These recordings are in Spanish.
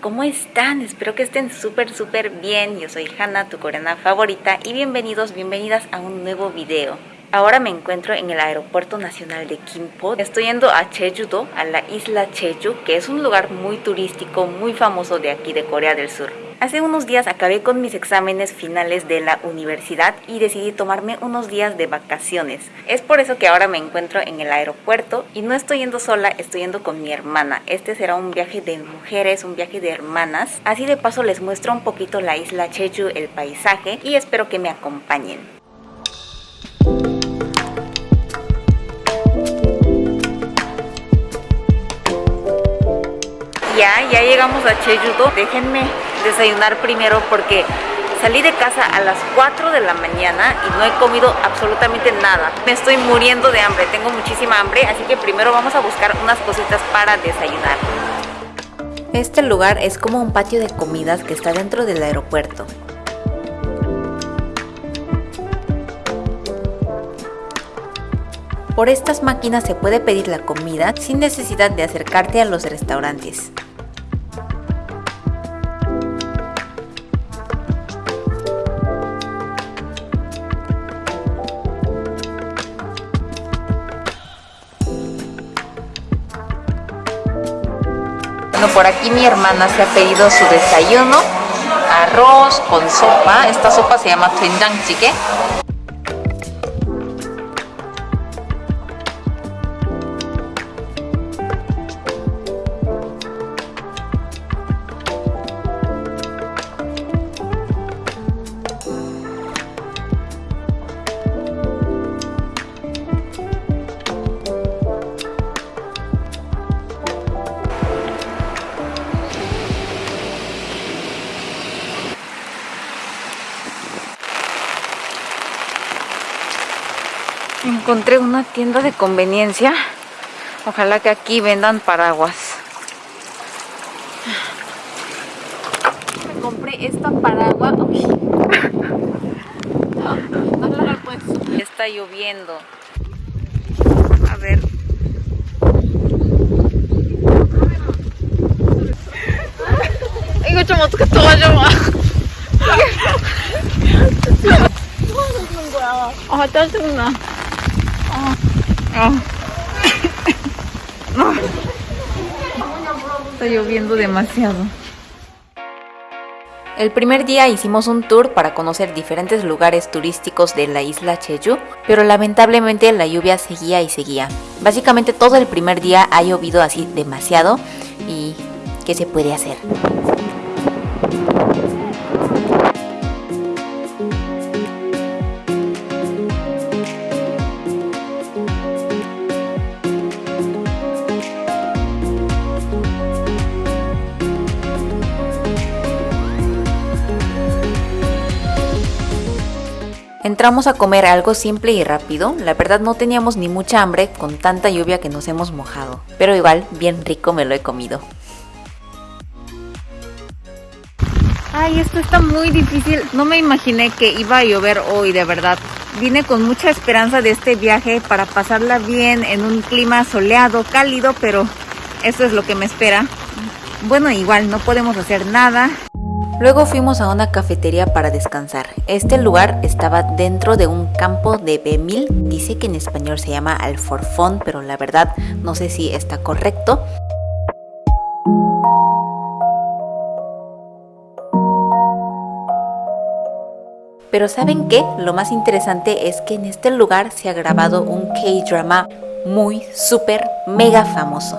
¿cómo están? Espero que estén súper súper bien. Yo soy Hanna, tu coreana favorita y bienvenidos, bienvenidas a un nuevo video. Ahora me encuentro en el Aeropuerto Nacional de Kimpo. Estoy yendo a Jeju-do, a la isla Jeju, que es un lugar muy turístico, muy famoso de aquí de Corea del Sur. Hace unos días acabé con mis exámenes finales de la universidad y decidí tomarme unos días de vacaciones. Es por eso que ahora me encuentro en el aeropuerto y no estoy yendo sola, estoy yendo con mi hermana. Este será un viaje de mujeres, un viaje de hermanas. Así de paso les muestro un poquito la isla Jeju, el paisaje y espero que me acompañen. ya, ya llegamos a Chejudo. Déjenme desayunar primero porque salí de casa a las 4 de la mañana y no he comido absolutamente nada. Me estoy muriendo de hambre, tengo muchísima hambre, así que primero vamos a buscar unas cositas para desayunar. Este lugar es como un patio de comidas que está dentro del aeropuerto. Por estas máquinas se puede pedir la comida sin necesidad de acercarte a los restaurantes. Bueno, por aquí mi hermana se ha pedido su desayuno, arroz con sopa, esta sopa se llama chique. encontré una tienda de conveniencia. Ojalá que aquí vendan paraguas. Me compré esta paraguas. No, no. Está lloviendo. A ver. Digo, chamo, que todo llama. Ah, está Ah. Ah. Está lloviendo demasiado. El primer día hicimos un tour para conocer diferentes lugares turísticos de la isla Jeju, pero lamentablemente la lluvia seguía y seguía. Básicamente todo el primer día ha llovido así demasiado y ¿qué se puede hacer? Entramos a comer algo simple y rápido, la verdad no teníamos ni mucha hambre con tanta lluvia que nos hemos mojado, pero igual bien rico me lo he comido. Ay, esto está muy difícil, no me imaginé que iba a llover hoy, de verdad. Vine con mucha esperanza de este viaje para pasarla bien en un clima soleado, cálido, pero esto es lo que me espera. Bueno, igual no podemos hacer nada, Luego fuimos a una cafetería para descansar. Este lugar estaba dentro de un campo de Bemil. Dice que en español se llama Alforfón, pero la verdad no sé si está correcto. Pero ¿saben qué? Lo más interesante es que en este lugar se ha grabado un K-drama muy, súper, mega famoso.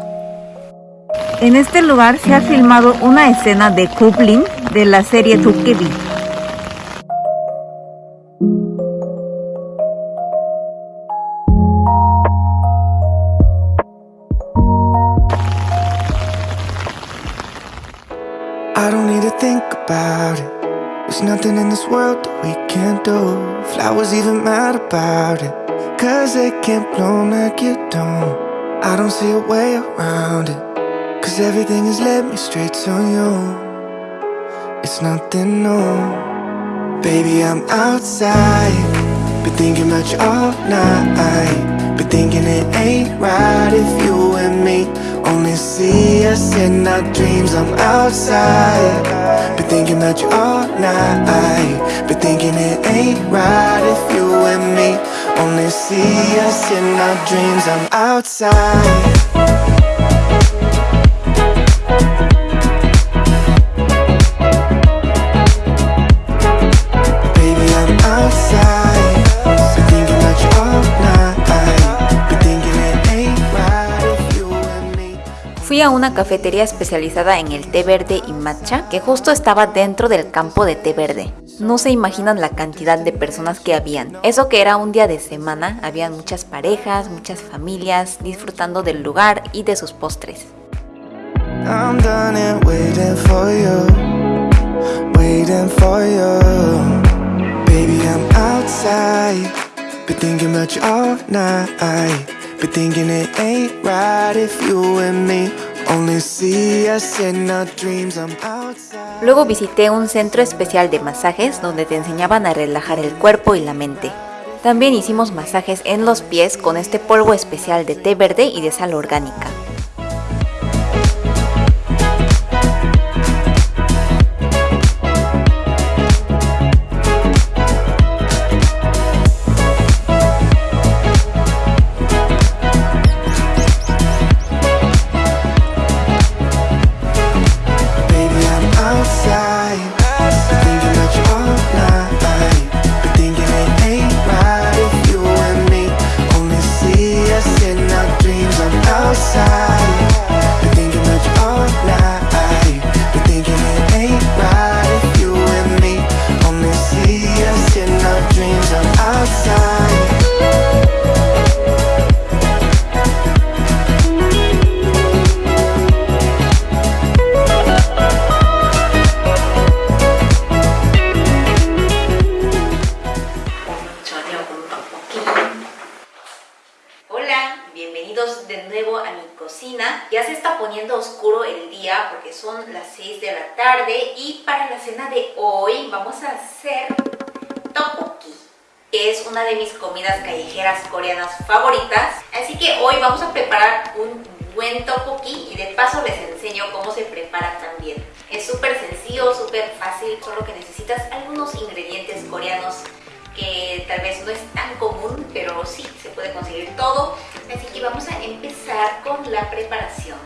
En este lugar se ha filmado una escena de Kublin de la serie Tukebi. I don't need to think about it. There's nothing in this world that we can't do. Flowers even mad about it. Cause they can't bloom like you don't. I don't see a way around it. Cause everything has led me straight to you It's nothing new. Baby, I'm outside. Been thinking about you all night. Been thinking it ain't right if you and me Only see us in our dreams. I'm outside. Been thinking about you all night. Been thinking it ain't right if you and me Only see us in our dreams. I'm outside una cafetería especializada en el té verde y matcha que justo estaba dentro del campo de té verde. No se imaginan la cantidad de personas que habían. Eso que era un día de semana, habían muchas parejas, muchas familias disfrutando del lugar y de sus postres. Luego visité un centro especial de masajes donde te enseñaban a relajar el cuerpo y la mente. También hicimos masajes en los pies con este polvo especial de té verde y de sal orgánica. Ya se está poniendo oscuro el día porque son las 6 de la tarde y para la cena de hoy vamos a hacer tteokbokki que es una de mis comidas callejeras coreanas favoritas. Así que hoy vamos a preparar un buen tteokbokki y de paso les enseño cómo se prepara también. Es súper sencillo, súper fácil, solo que necesitas algunos ingredientes coreanos que tal vez no es tan común, pero sí, se puede conseguir todo. Así que vamos a empezar con la preparación.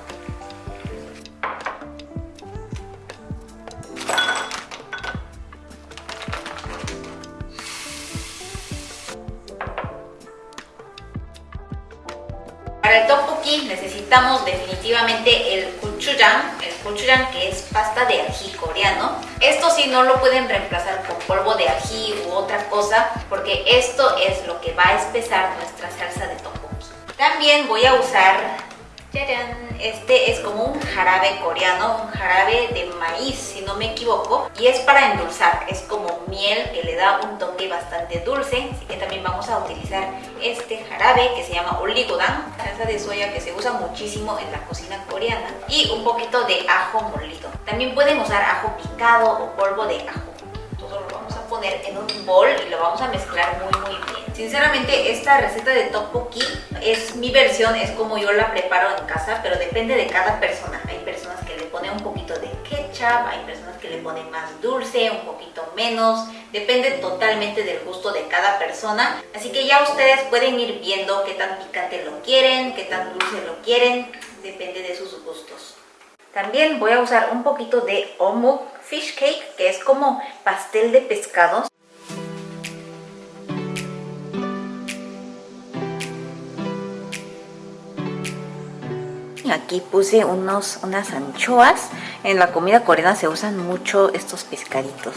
Para el tteokbokki necesitamos definitivamente el gochujang, el gochujang que es pasta de ají coreano. Esto sí no lo pueden reemplazar con polvo de ají u otra cosa porque esto es lo que va a espesar nuestra salsa de tteokbokki. También voy a usar este es como un jarabe coreano, un jarabe de maíz, si no me equivoco. Y es para endulzar, es como miel que le da un toque bastante dulce. Así que también vamos a utilizar este jarabe que se llama oligodan, salsa de soya que se usa muchísimo en la cocina coreana. Y un poquito de ajo molido. También pueden usar ajo picado o polvo de ajo. Todo lo vamos a poner en un bol y lo vamos a mezclar muy muy bien. Sinceramente esta receta de tteokbokki es mi versión, es como yo la preparo en casa, pero depende de cada persona. Hay personas que le ponen un poquito de ketchup, hay personas que le ponen más dulce, un poquito menos, depende totalmente del gusto de cada persona. Así que ya ustedes pueden ir viendo qué tan picante lo quieren, qué tan dulce lo quieren, depende de sus gustos. También voy a usar un poquito de omuk fish cake, que es como pastel de pescados. Aquí puse unos, unas anchoas. En la comida coreana se usan mucho estos pescaditos.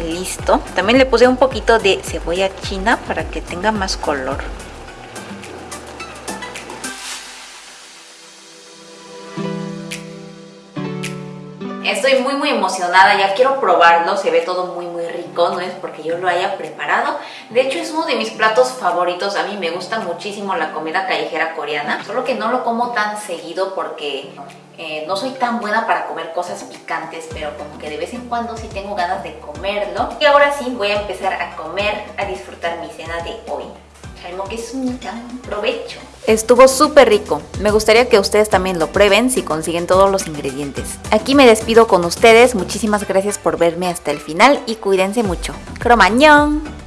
Listo. También le puse un poquito de cebolla china para que tenga más color. Estoy muy muy emocionada, ya quiero probarlo, se ve todo muy no es porque yo lo haya preparado. De hecho es uno de mis platos favoritos, a mí me gusta muchísimo la comida callejera coreana, solo que no lo como tan seguido porque eh, no soy tan buena para comer cosas picantes, pero como que de vez en cuando sí tengo ganas de comerlo. Y ahora sí voy a empezar a comer, a disfrutar mi cena de hoy. Que es un provecho. Estuvo súper rico. Me gustaría que ustedes también lo prueben si consiguen todos los ingredientes. Aquí me despido con ustedes. Muchísimas gracias por verme hasta el final y cuídense mucho. ¡Cromañón!